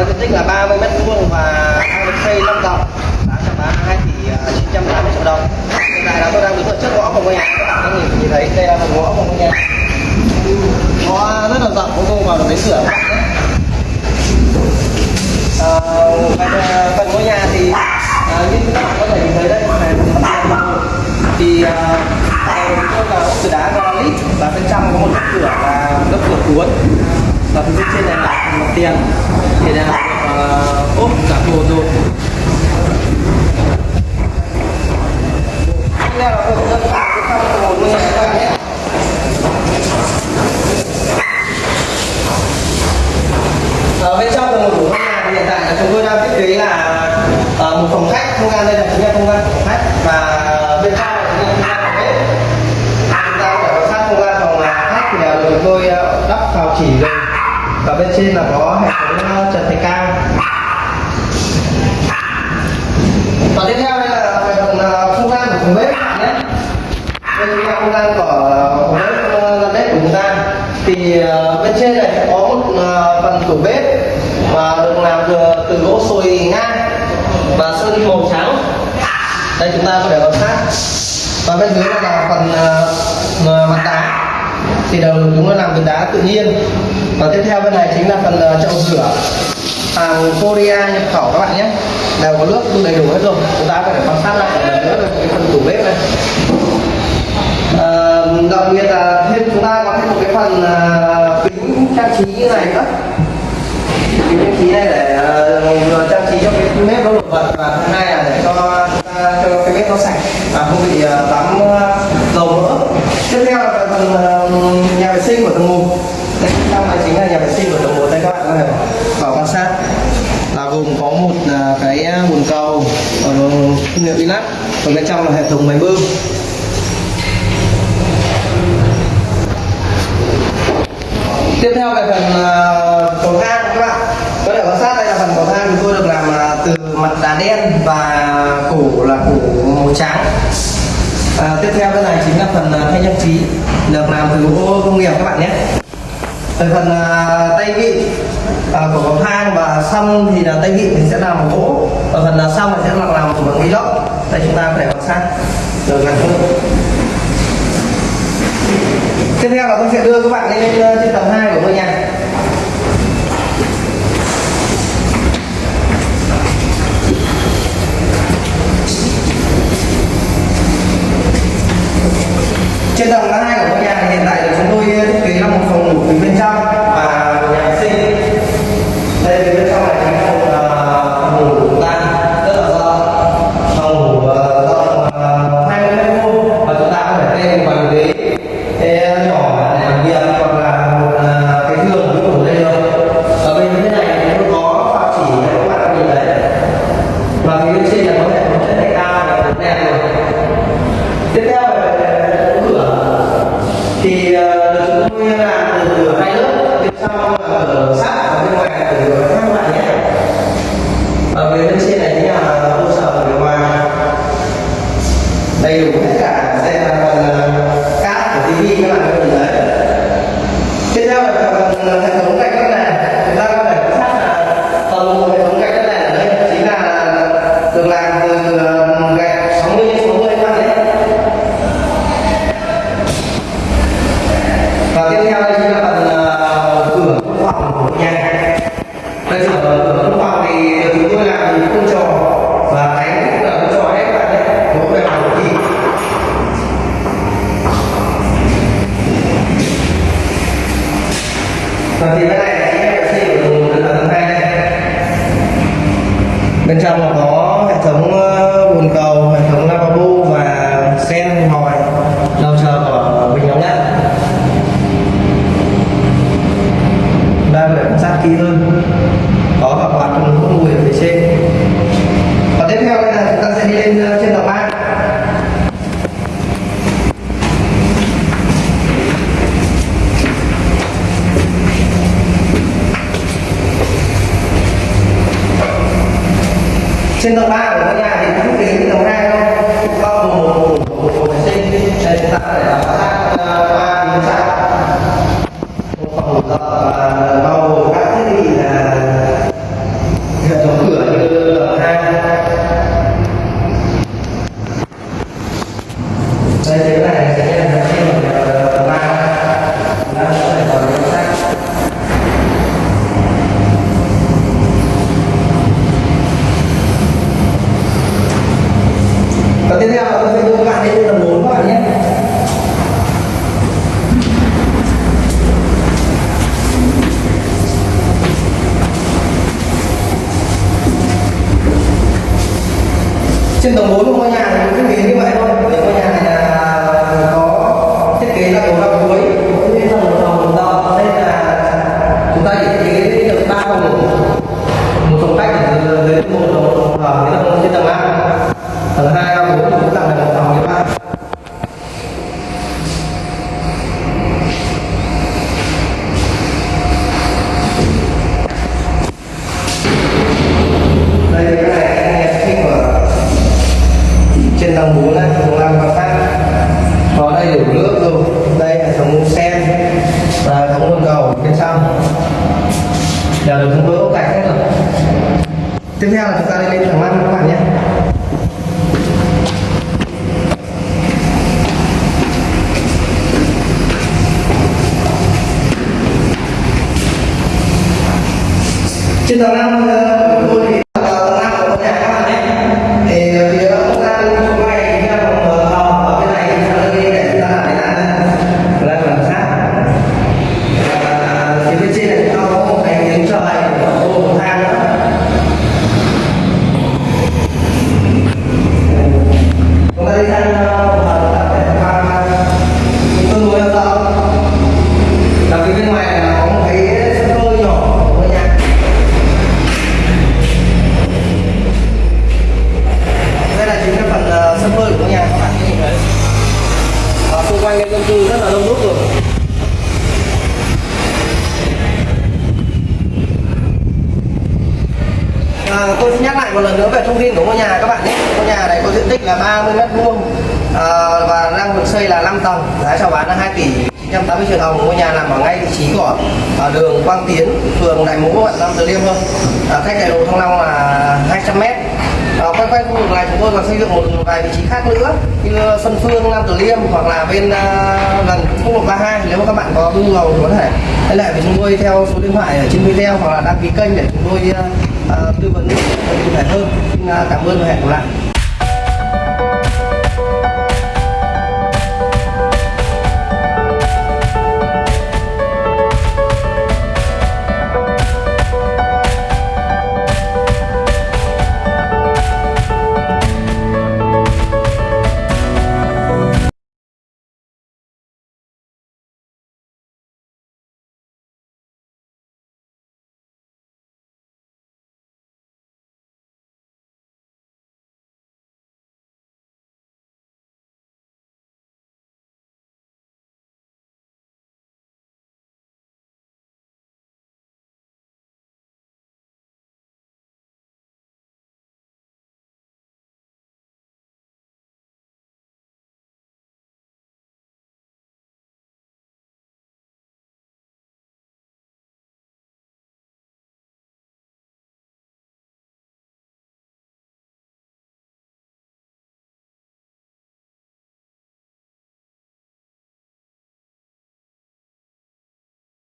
Ờ, có diện tích là 30 mét vuông và đang được xây 5 tầng giá chào bán 2 tỷ à, 980 triệu đồng. Hiện tại là tôi đang đứng ở trước ngõ của ngôi nhà. Các bạn có thể nhìn thấy đây là phần ngõ của ngôi nhà. Ngõ rất là rộng ô tô vào được lấy sửa các bạn nhé ờ, phần, à, phần ngôi nhà thì à, như các bạn có thể nhìn thấy đây này thì à, đầu là ốp từ đá granite và bên trong có một cửa là lớp cửa cuốn và phía trên này là mặt tiền thì là ốp cả đồ rồi. Tiếp là phần dân bản trong một ngôi bên trong tầng một của ngôi nhà thì hiện tại là chúng tôi đang thiết kế là ờ, một phòng khách không gian đây là chính là không gian phòng khách và bên trong là chính là không gian phòng bếp chúng ta có thể quan sát không gian phòng là khách thì là được chúng tôi ờ, đắp vào chỉ rồi và bên trên là có hệ thống ờ, trần thạch cao. Và tiếp theo đây là về phần ờ, không gian của phòng bếp bạn nhé. Đây là không gian của ờ, phòng bếp gian bếp của chúng ta. Thì bên trên này sẽ có một phần tủ bếp và được làm từ, từ gỗ sồi ngang và sơn màu trắng. Đây chúng ta có thể quan sát. Và bên dưới là phần mặt đá thì đầu chúng nó làm từ đá tự nhiên. Và tiếp theo bên này chính là phần ờ, chậu rửa hàng Korea nhập khẩu các bạn nhé. Đều có nước đầy đủ hết rồi. Chúng ta phải quan sát lại một lần nữa cái phần tủ bếp này. À, đặc biệt là thêm chúng ta có thêm một cái phần uh, kính trang trí như này nữa. Kính trang trí này để uh, vừa trang trí cho cái bếp nó nổi bật và thứ hai là để cho cho cái bếp nó sạch và không bị uh, tắm uh, dầu mỡ. Tiếp theo là phần uh, nhà vệ sinh của tầng 1 đây trong này chính là nhà vệ sinh của tầng 1 đây các bạn có thể vào quan sát. Là gồm có một à, cái à, bồn cầu ở công nghiệp Inac còn bên trong là hệ thống máy bơm. Tiếp theo về phần à, cầu thang các bạn. Có thể quan sát đây là phần cầu thang chúng tôi được làm từ mặt đá đen và cổ là cổ màu trắng. À, tiếp theo bên này chính là phần thay thanh trang trí được làm từ gỗ công nghiệp các bạn nhé. Về phần uh, tay vị uh, của cầu thang và xong thì là tay vị thì sẽ làm bằng gỗ. Và phần uh, xong thì sẽ làm làm bằng inox đây chúng ta có thể quan sát. Được gần hơn tiếp theo là tôi sẽ đưa các bạn lên à, trên tầng 2 của ngôi nhà. Trên tầng 2 của ngôi nhà hiện tại thì chúng tôi ờ, thiết kế ở phía bên trên này và thì ra của nhà thì cũng tính cái hai thôi. Bao gồm vệ sinh. Nên chúng ta làm sát ba tiếng sạc phòng tập và bao các thiết bị là hệ thống cửa như tầng hai. Đây cái này trên tầng 4 của ngôi nhà trên tầng 4 này tầng 5 và khác có đầy đủ nước rồi. Đây hệ thống sen và hệ thống nguồn cầu bên trong. Đều được chúng tôi ốp gạch hết rồi. Tiếp theo là chúng ta đi lên tầng 5 các bạn nhé. Trên tầng 5 30 mét vuông à, và đang được xây là 5 tầng. Giá chào bán là 2 tỷ 980 triệu đồng ngôi nhà nằm ở ngay vị trí của ở đường Quang Tiến phường Đại Mỗ quận Nam Từ Liêm thôi. À, cách đại lộ Thăng Long là 200 mét. À, quanh quanh khu vực này chúng tôi còn xây dựng một vài vị trí khác nữa như Xuân Phương Nam Từ Liêm hoặc là bên uh, gần quốc lộ 32 nếu mà các bạn có nhu cầu thì có thể liên hệ với chúng tôi theo số điện thoại ở trên video hoặc là đăng ký kênh để chúng tôi uh, tư vấn cụ thể hơn. Xin, uh, cảm ơn và hẹn gặp lại.